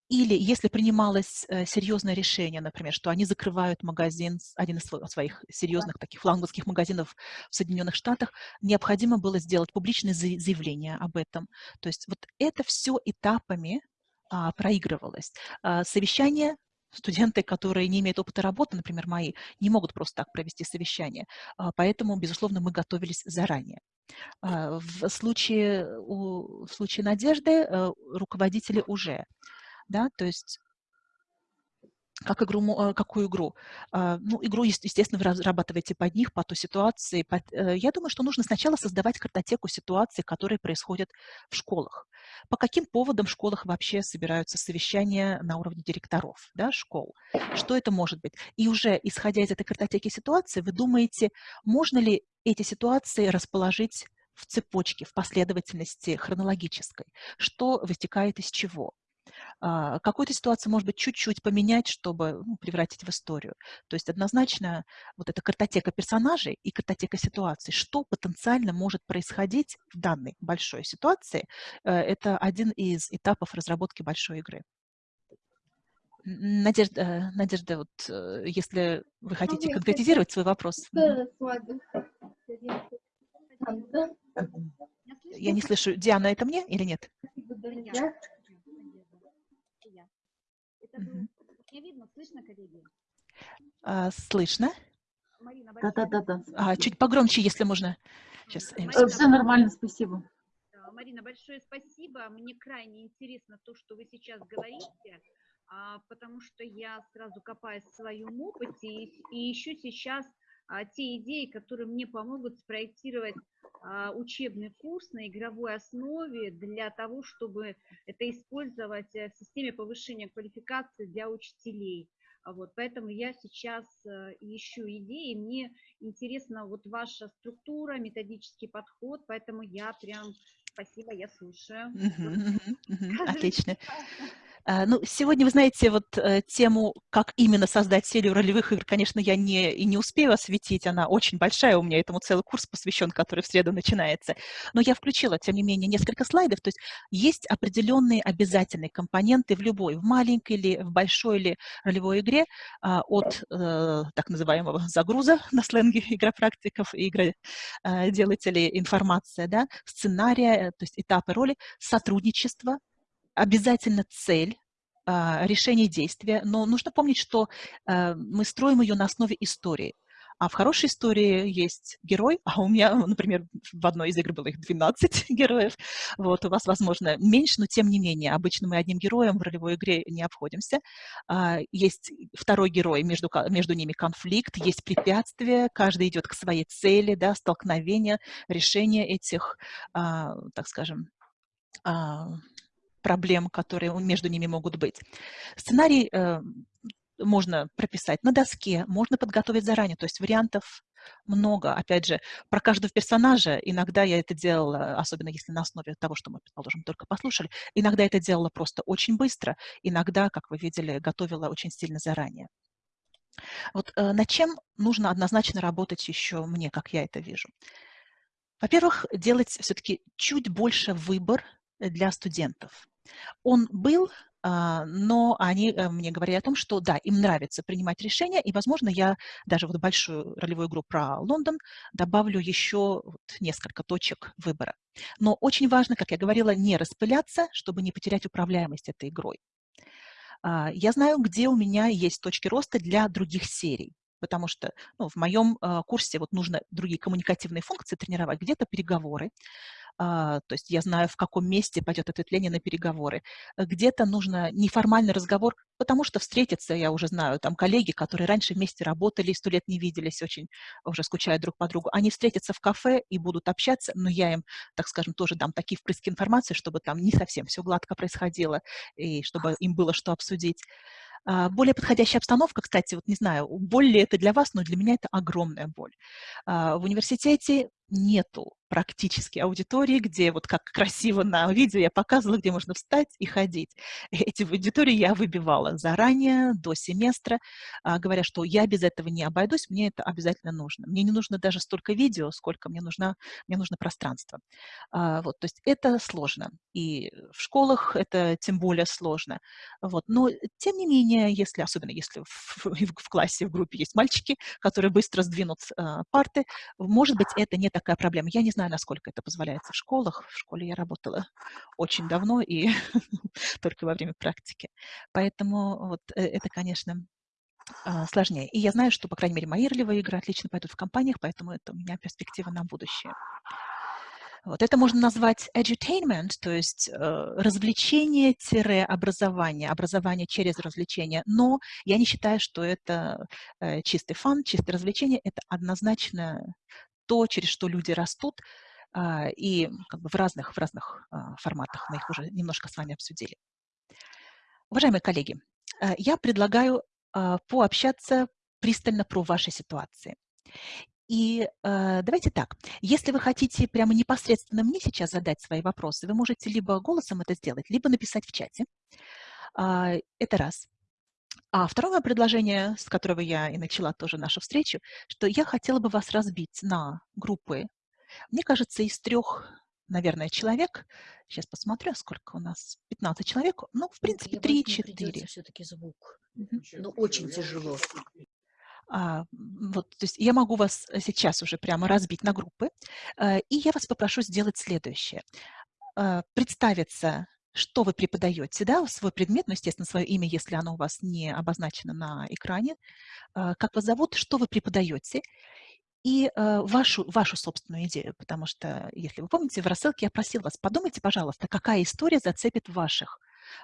Или если принималось э, серьезное решение, например, что они закрывают магазин, один из своих серьезных таких фланговских магазинов в Соединенных Штатах, необходимо было сделать публичное заявление об этом. То есть вот это все этапами а, проигрывалось. А, совещание студенты, которые не имеют опыта работы, например, мои, не могут просто так провести совещание. А, поэтому, безусловно, мы готовились заранее. А, в случае, в случае Надежды э, руководители уже, да, то есть как игру, э, какую игру? А, ну, игру, естественно, вы разрабатываете под них, по той ситуации. Э, я думаю, что нужно сначала создавать картотеку ситуаций, которые происходят в школах. По каким поводам в школах вообще собираются совещания на уровне директоров да, школ? Что это может быть? И уже, исходя из этой картотеки ситуации, вы думаете, можно ли эти ситуации расположить в цепочке, в последовательности хронологической? Что вытекает из чего? А, какую-то ситуацию, может быть, чуть-чуть поменять, чтобы ну, превратить в историю. То есть однозначно вот эта картотека персонажей и картотека ситуаций, что потенциально может происходить в данной большой ситуации, э, это один из этапов разработки большой игры. Надежда, э, Надежда, вот э, если вы хотите конкретизировать свой вопрос. Я не слышу. Диана, это мне или нет? Это Меня видно, слышно, коллеги? А, слышно. Марина, да, да, да, да. А, чуть погромче, если можно. Сейчас. Марина, Все нормально, спасибо. Марина, большое спасибо. Мне крайне интересно то, что вы сейчас говорите, а, потому что я сразу копаюсь в своем опыте и, и ищу сейчас те идеи, которые мне помогут спроектировать а, учебный курс на игровой основе для того, чтобы это использовать э, в системе повышения квалификации для учителей. А вот, поэтому я сейчас э, ищу идеи, мне интересна вот ваша структура, методический подход, поэтому я прям, спасибо, я слушаю. <laughs> Отлично. А, ну, сегодня, вы знаете, вот э, тему, как именно создать серию ролевых игр, конечно, я не, и не успею осветить, она очень большая, у меня этому целый курс посвящен, который в среду начинается. Но я включила, тем не менее, несколько слайдов, то есть есть определенные обязательные компоненты в любой, в маленькой или в большой или ролевой игре а, от э, так называемого загруза <laughs> на сленге игропрактиков и игроделателей информация, да, сценария, э, то есть этапы роли, сотрудничество, обязательно цель, а, решение действия, но нужно помнить, что э, мы строим ее на основе истории. А в хорошей истории есть герой, <laughs> а у меня, например, в одной из игр было их 12 <laughs> героев. Вот, у вас, возможно, меньше, но тем не менее, обычно мы одним героем в ролевой игре не обходимся. А, есть второй герой, между, между ними конфликт, есть препятствия, каждый идет к своей цели, да, столкновение, решение этих, а, так скажем, проблем, которые между ними могут быть. Сценарий э, можно прописать на доске, можно подготовить заранее, то есть вариантов много. Опять же, про каждого персонажа иногда я это делала, особенно если на основе того, что мы, предположим, только послушали, иногда это делала просто очень быстро, иногда, как вы видели, готовила очень сильно заранее. Вот э, над чем нужно однозначно работать еще мне, как я это вижу? Во-первых, делать все-таки чуть больше выбор для студентов. Он был, а, но они э, мне говорили о том, что да, им нравится принимать решения, и, возможно, я даже вот большую ролевую игру про Лондон добавлю еще вот несколько точек выбора. Но очень важно, как я говорила, не распыляться, чтобы не потерять управляемость этой игрой. А, я знаю, где у меня есть точки роста для других серий потому что ну, в моем э, курсе вот нужно другие коммуникативные функции тренировать, где-то переговоры, а, то есть я знаю, в каком месте пойдет ответвление на переговоры. Где-то нужно неформальный разговор, потому что встретиться, я уже знаю, там коллеги, которые раньше вместе работали, сто лет не виделись, очень уже скучают друг по другу, они встретятся в кафе и будут общаться, но я им, так скажем, тоже дам такие впрыски информации, чтобы там не совсем все гладко происходило, и чтобы им было что обсудить. А, более подходящая обстановка, кстати, вот не знаю, боль ли это для вас, но для меня это огромная боль. А, в университете нету практически аудитории, где вот как красиво на видео я показывала, где можно встать и ходить. <laughs> Эти аудитории я выбивала заранее, до семестра, а, говоря, что я без этого не обойдусь, мне это обязательно нужно. Мне не нужно даже столько видео, сколько мне, нужно, мне нужно пространство. А, вот, то есть это сложно. И в школах это тем более сложно. Вот. Но тем не менее, если, особенно если в, <laughs> в, в классе, в группе есть мальчики, которые быстро сдвинут а, парты, может быть, это не такая проблема. Я не знаю, насколько это позволяется в школах. В школе я работала очень давно и <laughs> только во время практики. Поэтому вот э, это, конечно, а, сложнее. И я знаю, что, по крайней мере, мои ролевые игры отлично пойдут в компаниях, поэтому это у меня перспектива на будущее. Вот это можно назвать edutainment, то есть э, развлечение-образование, образование через развлечение. Но я не считаю, что это э, чистый фан, чистое развлечение. Это однозначно то, через что люди растут, э, и как бы в разных, в разных э, форматах. Мы их уже немножко с вами обсудили. Уважаемые коллеги, э, я предлагаю э, пообщаться пристально про ваши ситуации. И э, давайте так, если вы хотите прямо непосредственно мне сейчас задать свои вопросы, вы можете либо голосом это сделать, либо написать в чате. Э, это раз. А второе предложение, с которого я и начала тоже нашу встречу, что я хотела бы вас разбить на группы, мне кажется, из трех, наверное, человек. Сейчас посмотрю, сколько у нас. 15 человек. Ну, в принципе, 3-4. все-таки звук. Угу. Ну, очень тяжело. А, вот, то есть я могу вас э, сейчас уже прямо разбить на группы, э, и я вас попрошу сделать следующее. Э, представиться, что вы преподаете, да, свой предмет, ну, естественно, свое имя, если оно у вас не обозначено на экране, как вас зовут, что вы преподаете, и вашу, вашу собственную идею, потому что, если вы помните, в рассылке я просила вас, подумайте, пожалуйста, какая история зацепит ваших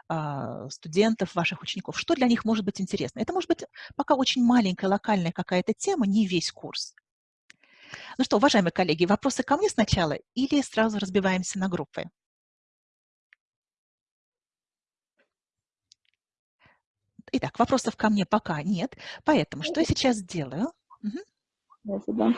а, студентов, ваших учеников, что для них может быть интересно. Это может быть пока очень маленькая локальная какая-то тема, не весь курс. Ну что, уважаемые коллеги, вопросы ко мне сначала или сразу разбиваемся на группы? Итак, вопросов ко мне пока нет, поэтому что я сейчас сделаю? Угу. Да.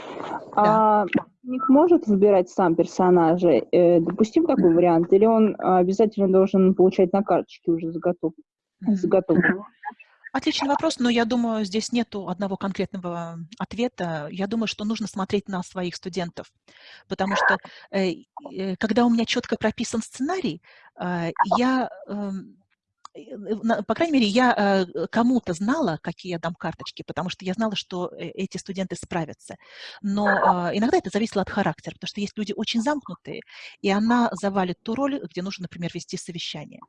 А них может выбирать сам персонажа? Э, допустим такой вариант? Или он обязательно должен получать на карточке уже заготов... заготовку? Отличный вопрос, но я думаю, здесь нет одного конкретного ответа. Я думаю, что нужно смотреть на своих студентов, потому что э, э, когда у меня четко прописан сценарий, э, я Э, по крайней мере, я э, кому-то знала, какие я дам карточки, потому что я знала, что э, эти студенты справятся. Но а, иногда это зависело от характера, потому что есть люди очень замкнутые, и она завалит ту роль, где нужно, например, вести совещание.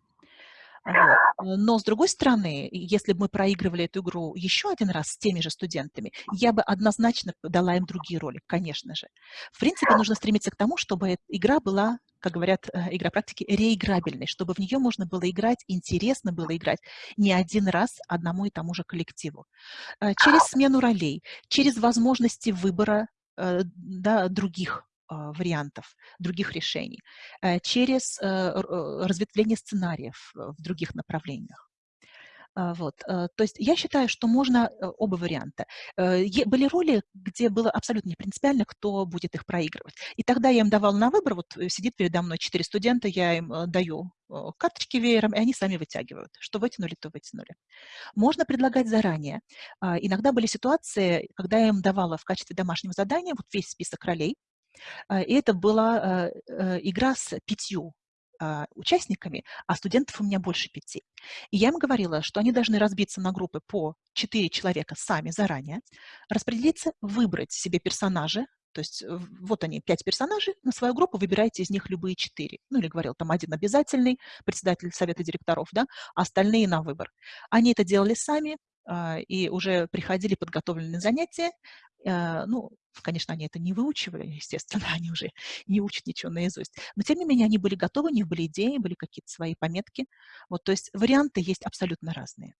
Но, с другой стороны, если бы мы проигрывали эту игру еще один раз с теми же студентами, я бы однозначно дала им другие роли, конечно же. В принципе, нужно стремиться к тому, чтобы игра была, как говорят э, игра практики, реиграбельной, чтобы в нее можно было играть, интересно было играть не один раз одному и тому же коллективу. Э, через смену ролей, через возможности выбора э, да, других вариантов, других решений, э, через э, разветвление сценариев э, в других направлениях. А, вот. То есть я считаю, что можно оба варианта. Были роли, где было абсолютно не принципиально, кто будет их проигрывать. И тогда я им давала на выбор, вот сидит передо мной четыре студента, я им даю карточки веером, и они сами вытягивают. Что вытянули, то вытянули. Можно предлагать заранее. А, иногда были ситуации, когда я им давала в качестве домашнего задания вот весь список ролей, а, и это была э, э, игра с пятью а, участниками, а студентов у меня больше пяти. И я им говорила, что они должны разбиться на группы по четыре человека сами заранее, распределиться, выбрать себе персонажа, то есть вот они, пять персонажей, на свою группу выбирайте из них любые четыре. Ну, или говорил, там один обязательный, председатель совета директоров, да, а остальные на выбор. Они это делали сами, а, и уже приходили подготовленные занятия. А, ну, конечно, они это не выучивали, <laughs> естественно, они уже не учат ничего наизусть. Но, тем не менее, они были готовы, у них были идеи, были какие-то свои пометки. Вот, то есть варианты есть абсолютно разные.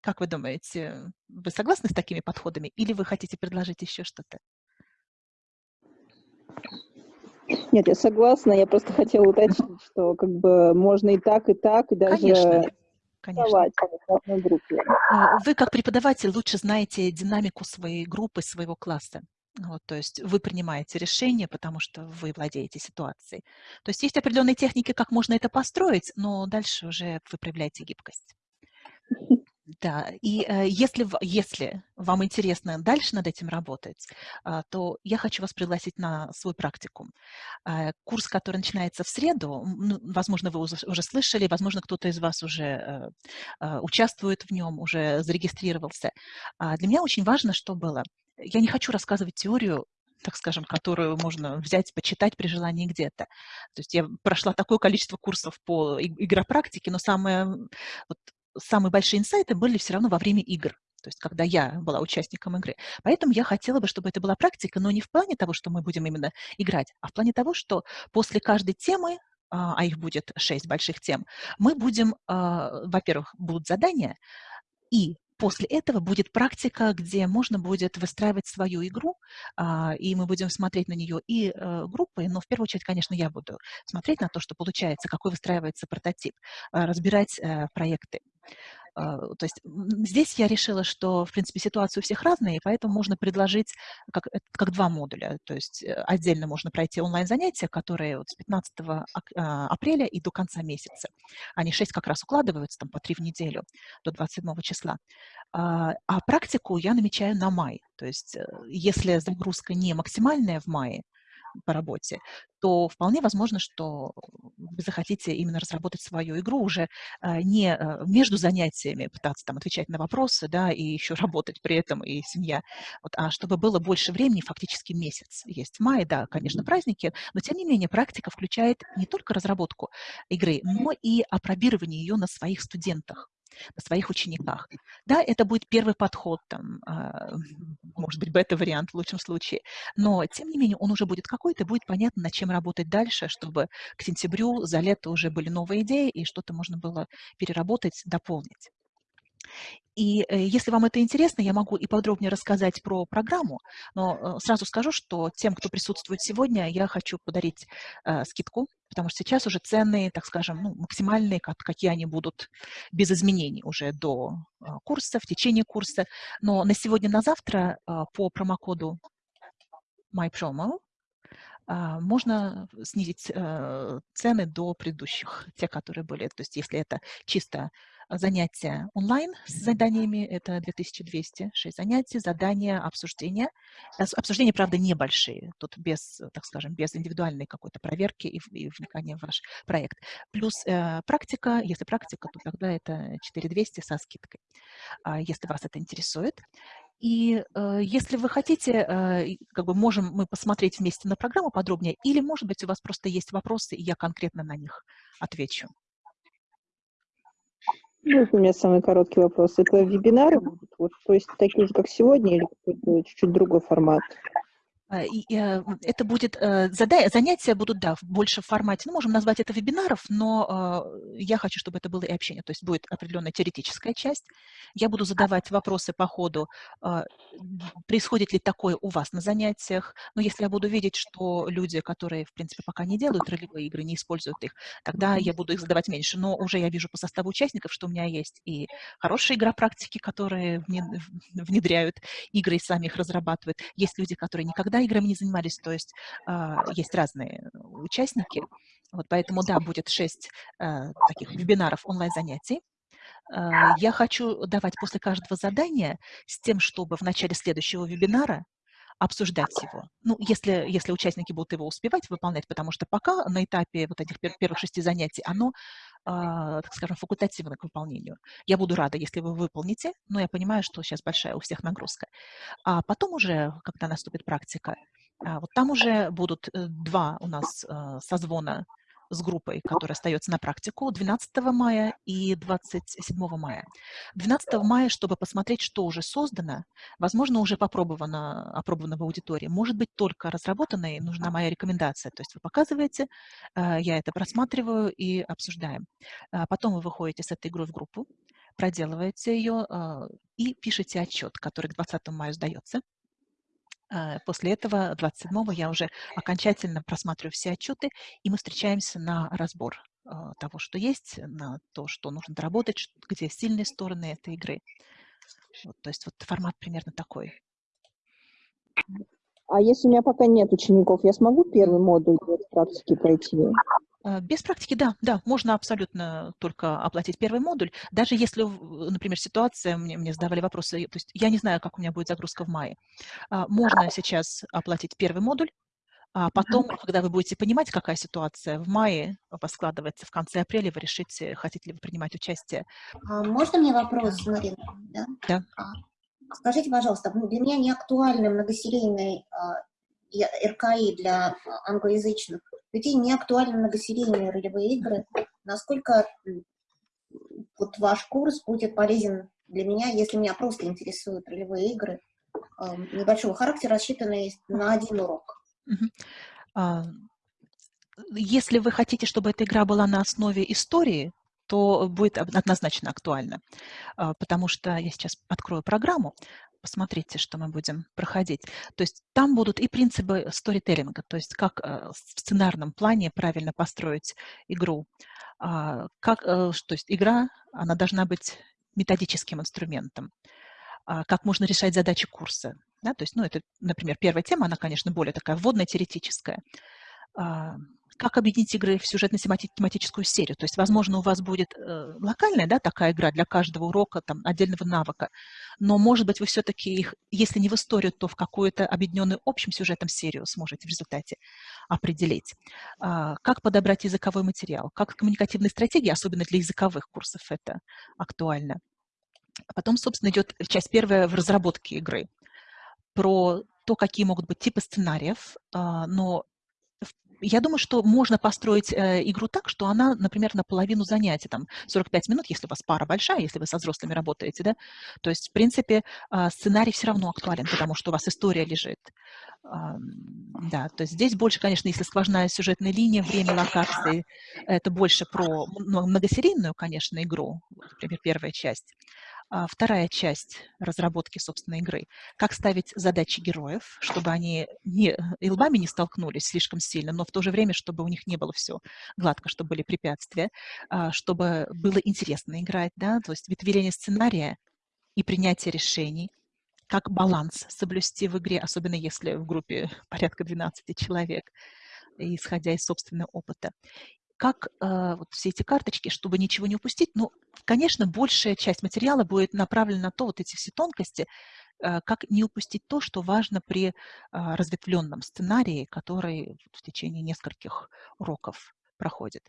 Как вы думаете, вы согласны с такими подходами или вы хотите предложить еще что-то? Нет, я согласна. Я просто хотела уточнить, что как бы можно и так, и так, и даже Конечно. Конечно. А, вы как преподаватель лучше знаете динамику своей группы, своего класса. Вот, то есть вы принимаете решение, потому что вы владеете ситуацией. То есть есть определенные техники, как можно это построить, но дальше уже вы проявляете гибкость. <laughs> Да, и э, если, если вам интересно дальше над этим работать, э, то я хочу вас пригласить на свой практикум. Э, курс, который начинается в среду, ну, возможно, вы уже, уже слышали, возможно, кто-то из вас уже э, э, участвует в нем, уже зарегистрировался. Э, для меня очень важно, что было. Я не хочу рассказывать теорию так скажем, которую можно взять, почитать при желании где-то. То есть я прошла такое количество курсов по игропрактике, но самое, вот, самые большие инсайты были все равно во время игр то есть когда я была участником игры. Поэтому я хотела бы, чтобы это была практика, но не в плане того, что мы будем именно играть, а в плане того, что после каждой темы, а, а их будет шесть больших тем, мы будем, а, во-первых, будут задания, и после этого будет практика, где можно будет выстраивать свою игру, а, и мы будем смотреть на нее и э, группой, но в первую очередь, конечно, я буду смотреть на то, что получается, какой выстраивается прототип, разбирать э, проекты. А, то есть здесь я решила, что, в принципе, ситуации у всех разные, и поэтому можно предложить как, э, как два модуля. То есть э, отдельно можно пройти онлайн-занятия, которые вот с 15 а, апреля и до конца месяца. Они 6 как раз укладываются, там по 3 в неделю, до 27 числа. А, а практику я намечаю на май. То есть э, если загрузка не максимальная в мае, по работе, то вполне возможно, что вы захотите именно разработать свою игру уже а, не а, между занятиями, пытаться там отвечать на вопросы, да, и еще работать при этом, и семья, вот, а чтобы было больше времени, фактически месяц. Есть май, да, конечно, праздники, но тем не менее практика включает не только разработку игры, но и опробирование ее на своих студентах на своих учениках. Да, это будет первый подход, там, а, может быть, бета-вариант в лучшем случае, но, тем не менее, он уже будет какой-то, будет понятно, над чем работать дальше, чтобы к сентябрю, за лето уже были новые идеи, и что-то можно было переработать, дополнить. И э, если вам это интересно, я могу и подробнее рассказать про программу, но э, сразу скажу, что тем, кто присутствует сегодня, я хочу подарить э, скидку, потому что сейчас уже цены, так скажем, ну, максимальные, как, какие они будут без изменений уже до э, курса, в течение курса. Но на сегодня, на завтра э, по промокоду MyPromo а, можно снизить э, цены до предыдущих, те, которые были. То есть если это чисто занятия онлайн с заданиями, это 2200, 6 занятий, задания, обсуждения. Обсуждения, правда, небольшие, тут без, так скажем, без индивидуальной какой-то проверки и, и вникания в ваш проект. Плюс э, практика, если практика, то тогда это 4200 со скидкой, э, если вас это интересует. И э, если вы хотите, э, как бы можем мы посмотреть вместе на программу подробнее, или, может быть, у вас просто есть вопросы, и я конкретно на них отвечу. Ну, у меня самый короткий вопрос. Это вебинары будут? Вот, то есть такие же, как сегодня, или какой-то чуть-чуть другой формат? А, и, э, это будет, э, занятия будут, да, больше в формате, ну, можем назвать это вебинаров, но э, я хочу, чтобы это было и общение, то есть будет определенная теоретическая часть. Я буду задавать вопросы по ходу, происходит ли такое у вас на занятиях, но если я буду видеть, что люди, которые, в принципе, пока не делают ролевые игры, не используют их, тогда я буду их задавать меньше, но уже я вижу по составу участников, что у меня есть и хорошие игропрактики, которые внедряют игры и сами их разрабатывают, есть люди, которые никогда играми не занимались, то есть а, есть разные участники. Вот поэтому, да, будет шесть а, таких вебинаров онлайн-занятий. А, я хочу давать после каждого задания с тем, чтобы в начале следующего вебинара обсуждать его. Ну, если, если участники будут его успевать выполнять, потому что пока на этапе вот этих первых шести занятий оно, э, так скажем, факультативно к выполнению. Я буду рада, если вы выполните, но я понимаю, что сейчас большая у всех нагрузка. А потом уже, когда наступит практика, э, вот там уже будут э, два у нас э, созвона с группой, которая остается на практику 12 мая и 27 мая. 12 мая, чтобы посмотреть, что уже создано, возможно, уже попробовано, опробовано в аудитории, может быть, только разработано, и нужна моя рекомендация. То есть вы показываете, э, я это просматриваю и обсуждаем. А потом вы выходите с этой игрой в группу, проделываете ее э, и пишете отчет, который к 20 мая сдается. А, после этого, 27-го, я уже окончательно просматриваю все отчеты, и мы встречаемся на разбор а, того, что есть, на то, что нужно доработать, где сильные стороны этой игры. Вот, то есть вот формат примерно такой. А если у меня пока нет учеников, я смогу первый модуль практики пройти? А, без практики, да, да, можно абсолютно только оплатить первый модуль. Даже если, например, ситуация, мне, мне задавали вопросы, то есть я не знаю, как у меня будет загрузка в мае. А, можно сейчас оплатить первый модуль, а потом, когда вы будете понимать, какая ситуация в мае у вас складывается, в конце апреля вы решите, хотите ли вы принимать участие. Можно мне вопрос, Марина? Да. да. Скажите, пожалуйста, для меня не актуальны многосерийные РКИ для англоязычных людей не актуальны многосерийные ролевые игры. Насколько вот ваш курс будет полезен для меня, если меня просто интересуют ролевые игры небольшого характера, рассчитанные на один урок? А, если вы хотите, чтобы эта игра была на основе истории, то будет однозначно актуально, а, потому что я сейчас открою программу, посмотрите, что мы будем проходить. То есть там будут и принципы сторителлинга, то есть как э, в сценарном плане правильно построить игру. А, как, э, то есть игра, она должна быть методическим инструментом. А, как можно решать задачи курса. Да? То есть, ну, это, например, первая тема, она, конечно, более такая вводная, теоретическая как объединить игры в сюжетно-тематическую серию. То есть, возможно, у вас будет э, локальная да, такая игра для каждого урока, там, отдельного навыка, но, может быть, вы все-таки их, если не в историю, то в какую-то объединенную общим сюжетом серию сможете в результате определить. А, как подобрать языковой материал, как коммуникативные стратегии, особенно для языковых курсов, это актуально. А потом, собственно, идет часть первая в разработке игры про то, какие могут быть типы сценариев, а, но я думаю, что можно построить э, игру так, что она, например, на половину занятий, там, 45 минут, если у вас пара большая, если вы со взрослыми работаете, да, то есть, в принципе, э, сценарий все равно актуален, потому что у вас история лежит. Э, да, то есть здесь больше, конечно, если сквозная сюжетная линия, время локации, это больше про многосерийную, конечно, игру, например, первая часть. А, вторая часть разработки собственной игры. Как ставить задачи героев, чтобы они не, и лбами не столкнулись слишком сильно, но в то же время, чтобы у них не было все гладко, чтобы были препятствия, а, чтобы было интересно играть, да, то есть ветвеление сценария и принятие решений, как баланс соблюсти в игре, особенно если в группе <laughs> порядка 12 человек, исходя из собственного опыта как э, вот все эти карточки, чтобы ничего не упустить. Ну, конечно, большая часть материала будет направлена на то, вот эти все тонкости, э, как не упустить то, что важно при э, разветвленном сценарии, который в течение нескольких уроков проходит.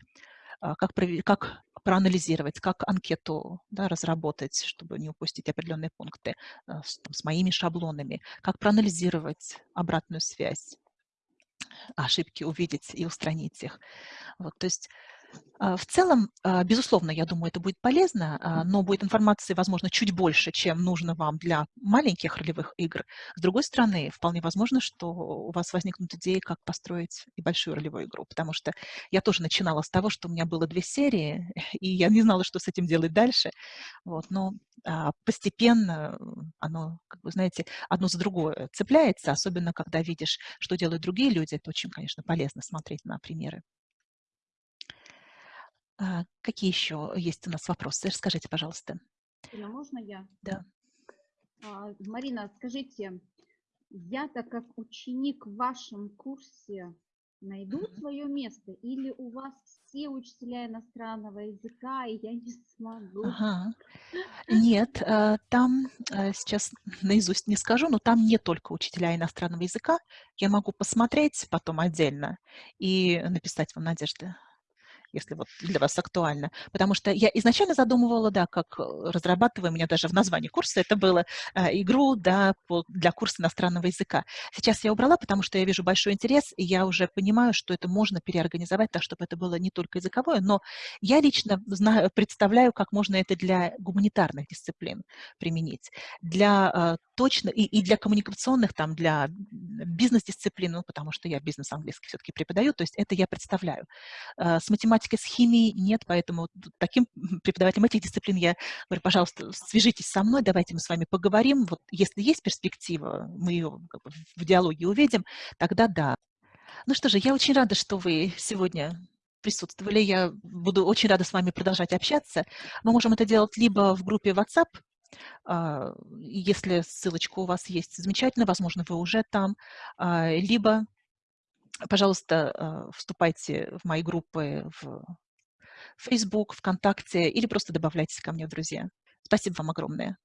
Э, как, как проанализировать, как анкету да, разработать, чтобы не упустить определенные пункты э, с, там, с моими шаблонами, как проанализировать обратную связь, ошибки увидеть и устранить их. Вот, то есть в целом, а, безусловно, я думаю, это будет полезно, а, но будет информации, возможно, чуть больше, чем нужно вам для маленьких ролевых игр. С другой стороны, вполне возможно, что у вас возникнут идеи, как построить и большую ролевую игру, потому что я тоже начинала с того, что у меня было две серии, <laughs> и я не знала, что с этим делать дальше. Вот, но постепенно оно, как вы знаете, одно за другое цепляется, особенно когда видишь, что делают другие люди. Это очень, конечно, полезно смотреть на примеры. А, какие еще есть у нас вопросы? Расскажите, пожалуйста. Ирина, можно я? Да. А, Марина, скажите, я-то как ученик в вашем курсе найду mm -hmm. свое место или у вас все учителя иностранного языка, и я не смогу? Ага. <laughs> Нет, э, там, э, сейчас наизусть не скажу, но там не только учителя иностранного языка. Я могу посмотреть потом отдельно и написать вам, Надежда, если вот для вас актуально. Потому что я изначально задумывала, да, как э, разрабатывая, у меня даже в названии курса это было, э, игру да, для курса иностранного языка. Сейчас я убрала, потому что я вижу большой интерес, и я уже понимаю, что это можно переорганизовать так, чтобы это было не только языковое, но я лично знаю, представляю, как можно это для гуманитарных дисциплин применить, для э, точно, и, и для коммуникационных, там, для бизнес-дисциплин, ну, потому что я бизнес английский все-таки преподаю, то есть это я представляю. Э, с математикой математикой, с химией нет, поэтому таким преподавателям этих дисциплин я говорю, пожалуйста, свяжитесь со мной, давайте мы с вами поговорим. Вот если есть перспектива, мы ее в диалоге увидим, тогда да. Ну что же, я очень рада, что вы сегодня присутствовали. Я буду очень рада с вами продолжать общаться. Мы можем это делать либо в группе WhatsApp, а, если ссылочка у вас есть, замечательно, возможно, вы уже там, а, либо пожалуйста, э, вступайте в мои группы в Facebook, ВКонтакте или просто добавляйтесь ко мне в друзья. Спасибо вам огромное.